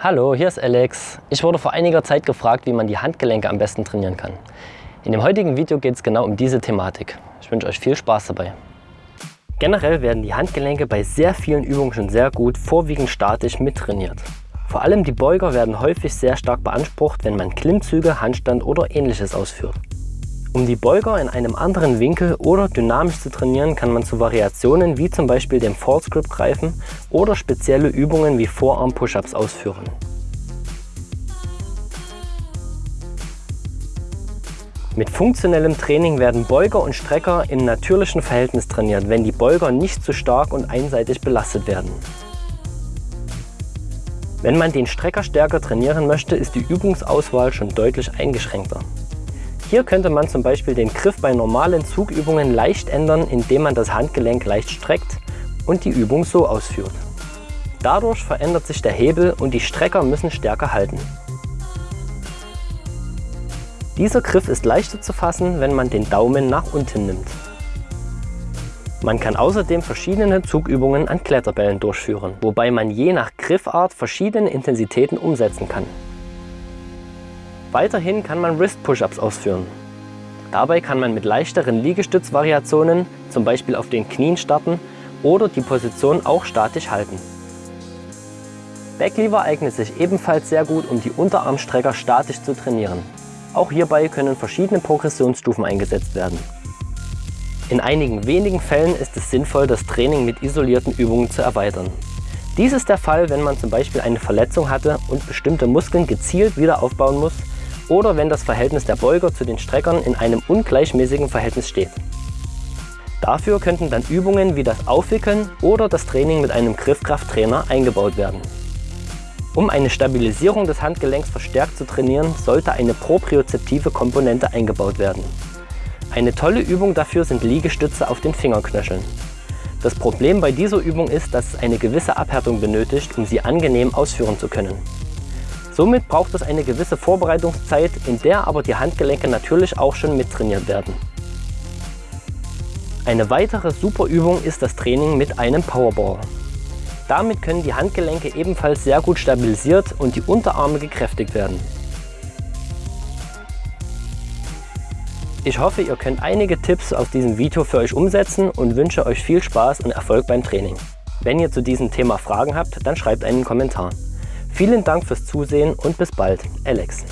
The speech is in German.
Hallo, hier ist Alex. Ich wurde vor einiger Zeit gefragt, wie man die Handgelenke am besten trainieren kann. In dem heutigen Video geht es genau um diese Thematik. Ich wünsche euch viel Spaß dabei. Generell werden die Handgelenke bei sehr vielen Übungen schon sehr gut, vorwiegend statisch mittrainiert. Vor allem die Beuger werden häufig sehr stark beansprucht, wenn man Klimmzüge, Handstand oder ähnliches ausführt. Um die Beuger in einem anderen Winkel oder dynamisch zu trainieren, kann man zu Variationen wie zum Beispiel dem False Grip greifen oder spezielle Übungen wie Vorarm Push-Ups ausführen. Mit funktionellem Training werden Beuger und Strecker im natürlichen Verhältnis trainiert, wenn die Beuger nicht zu stark und einseitig belastet werden. Wenn man den Strecker stärker trainieren möchte, ist die Übungsauswahl schon deutlich eingeschränkter. Hier könnte man zum Beispiel den Griff bei normalen Zugübungen leicht ändern, indem man das Handgelenk leicht streckt und die Übung so ausführt. Dadurch verändert sich der Hebel und die Strecker müssen stärker halten. Dieser Griff ist leichter zu fassen, wenn man den Daumen nach unten nimmt. Man kann außerdem verschiedene Zugübungen an Kletterbällen durchführen, wobei man je nach Griffart verschiedene Intensitäten umsetzen kann. Weiterhin kann man Wrist-Push-Ups ausführen. Dabei kann man mit leichteren Liegestützvariationen, zum Beispiel auf den Knien starten oder die Position auch statisch halten. Backlever eignet sich ebenfalls sehr gut, um die Unterarmstrecker statisch zu trainieren. Auch hierbei können verschiedene Progressionsstufen eingesetzt werden. In einigen wenigen Fällen ist es sinnvoll, das Training mit isolierten Übungen zu erweitern. Dies ist der Fall, wenn man zum Beispiel eine Verletzung hatte und bestimmte Muskeln gezielt wieder aufbauen muss oder wenn das Verhältnis der Beuger zu den Streckern in einem ungleichmäßigen Verhältnis steht. Dafür könnten dann Übungen wie das Aufwickeln oder das Training mit einem Griffkrafttrainer eingebaut werden. Um eine Stabilisierung des Handgelenks verstärkt zu trainieren, sollte eine propriozeptive Komponente eingebaut werden. Eine tolle Übung dafür sind Liegestütze auf den Fingerknöcheln. Das Problem bei dieser Übung ist, dass es eine gewisse Abhärtung benötigt, um sie angenehm ausführen zu können. Somit braucht es eine gewisse Vorbereitungszeit, in der aber die Handgelenke natürlich auch schon mittrainiert werden. Eine weitere super Übung ist das Training mit einem Powerball. Damit können die Handgelenke ebenfalls sehr gut stabilisiert und die Unterarme gekräftigt werden. Ich hoffe, ihr könnt einige Tipps aus diesem Video für euch umsetzen und wünsche euch viel Spaß und Erfolg beim Training. Wenn ihr zu diesem Thema Fragen habt, dann schreibt einen Kommentar. Vielen Dank fürs Zusehen und bis bald, Alex.